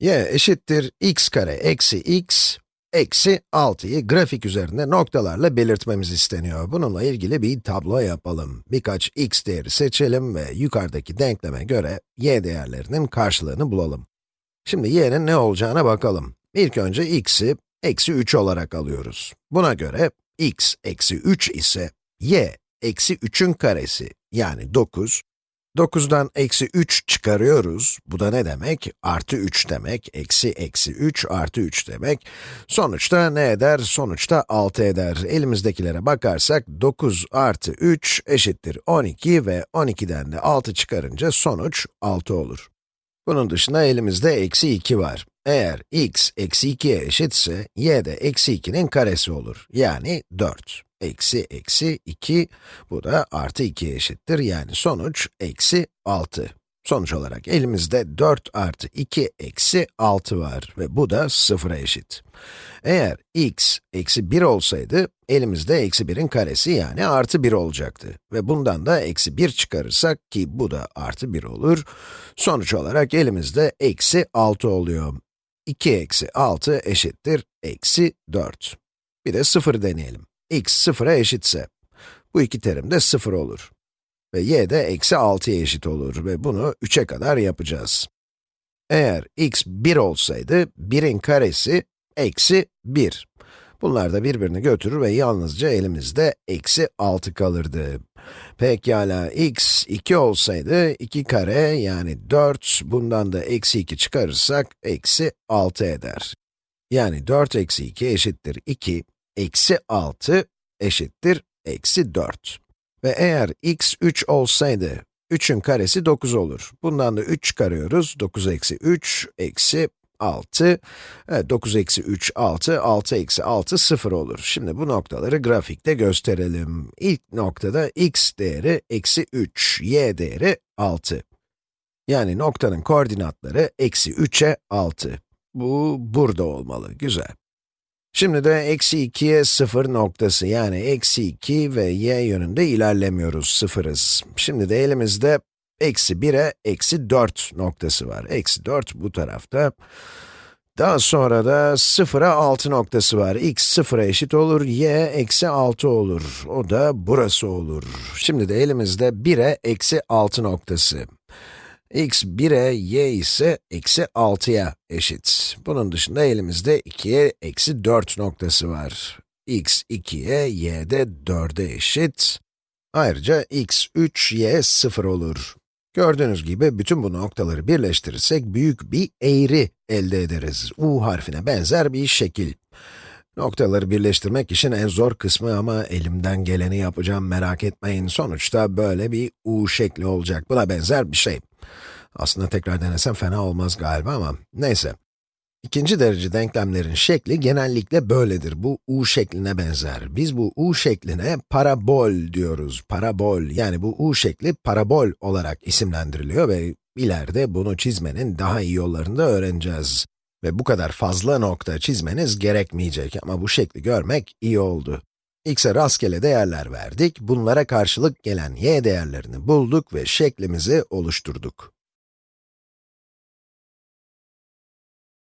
y eşittir x kare eksi x eksi 6'yı grafik üzerinde noktalarla belirtmemiz isteniyor. Bununla ilgili bir tablo yapalım. Birkaç x değeri seçelim ve yukarıdaki denkleme göre y değerlerinin karşılığını bulalım. Şimdi y'nin ne olacağına bakalım. İlk önce x'i eksi 3 olarak alıyoruz. Buna göre x eksi 3 ise y eksi 3'ün karesi yani 9 9'dan eksi 3 çıkarıyoruz. Bu da ne demek? Artı 3 demek. Eksi eksi 3 artı 3 demek. Sonuçta ne eder? Sonuçta 6 eder. Elimizdekilere bakarsak 9 artı 3 eşittir 12 ve 12'den de 6 çıkarınca sonuç 6 olur. Bunun dışında elimizde eksi 2 var. Eğer x eksi 2'ye eşitse, y de eksi 2'nin karesi olur. Yani 4 eksi eksi 2, bu da artı 2'ye eşittir. Yani sonuç eksi 6. Sonuç olarak elimizde 4 artı 2 eksi 6 var ve bu da 0'a eşit. Eğer x eksi 1 olsaydı, elimizde eksi 1'in karesi yani artı 1 olacaktı. Ve bundan da eksi 1 çıkarırsak ki bu da artı 1 olur, sonuç olarak elimizde eksi 6 oluyor. 2 eksi 6 eşittir eksi 4. Bir de 0 deneyelim x 0'a eşitse, bu iki terim de 0 olur. Ve y de eksi 6'ya eşit olur ve bunu 3'e kadar yapacağız. Eğer x 1 olsaydı, 1'in karesi eksi 1. Bunlar da birbirini götürür ve yalnızca elimizde eksi 6 kalırdı. Pekala, x 2 olsaydı, 2 kare yani 4, bundan da eksi 2 çıkarırsak, eksi 6 eder. Yani 4 eksi 2 eşittir 2, eksi 6 eşittir eksi 4. Ve eğer x 3 olsaydı, 3'ün karesi 9 olur. Bundan da 3 çıkarıyoruz. 9 eksi 3 eksi 6. Evet, 9 eksi 3, 6. 6 eksi 6, 0 olur. Şimdi bu noktaları grafikte gösterelim. İlk noktada x değeri eksi 3, y değeri 6. Yani noktanın koordinatları eksi 3'e 6. Bu burada olmalı, güzel. Şimdi de eksi 2'ye 0 noktası yani eksi 2 ve y yönünde ilerlemiyoruz, sıfırız. Şimdi de elimizde eksi 1'e eksi 4 noktası var. Eksi 4 bu tarafta. Daha sonra da 0'a 6 noktası var. x 0'a eşit olur, y eksi 6 olur. O da burası olur. Şimdi de elimizde 1'e eksi 6 noktası x 1'e, y ise eksi 6'ya eşit. Bunun dışında elimizde 2'ye eksi 4 noktası var. x 2'ye, y de 4'e eşit. Ayrıca x 3, y 0 olur. Gördüğünüz gibi bütün bu noktaları birleştirirsek büyük bir eğri elde ederiz. U harfine benzer bir şekil. Noktaları birleştirmek işin en zor kısmı ama elimden geleni yapacağım merak etmeyin. Sonuçta böyle bir U şekli olacak. Buna benzer bir şey. Aslında tekrar denesem fena olmaz galiba ama neyse. İkinci derece denklemlerin şekli genellikle böyledir. Bu u şekline benzer. Biz bu u şekline parabol diyoruz. Parabol, yani bu u şekli parabol olarak isimlendiriliyor ve ileride bunu çizmenin daha iyi yollarını da öğreneceğiz. Ve bu kadar fazla nokta çizmeniz gerekmeyecek ama bu şekli görmek iyi oldu. x'e rastgele değerler verdik, bunlara karşılık gelen y değerlerini bulduk ve şeklimizi oluşturduk.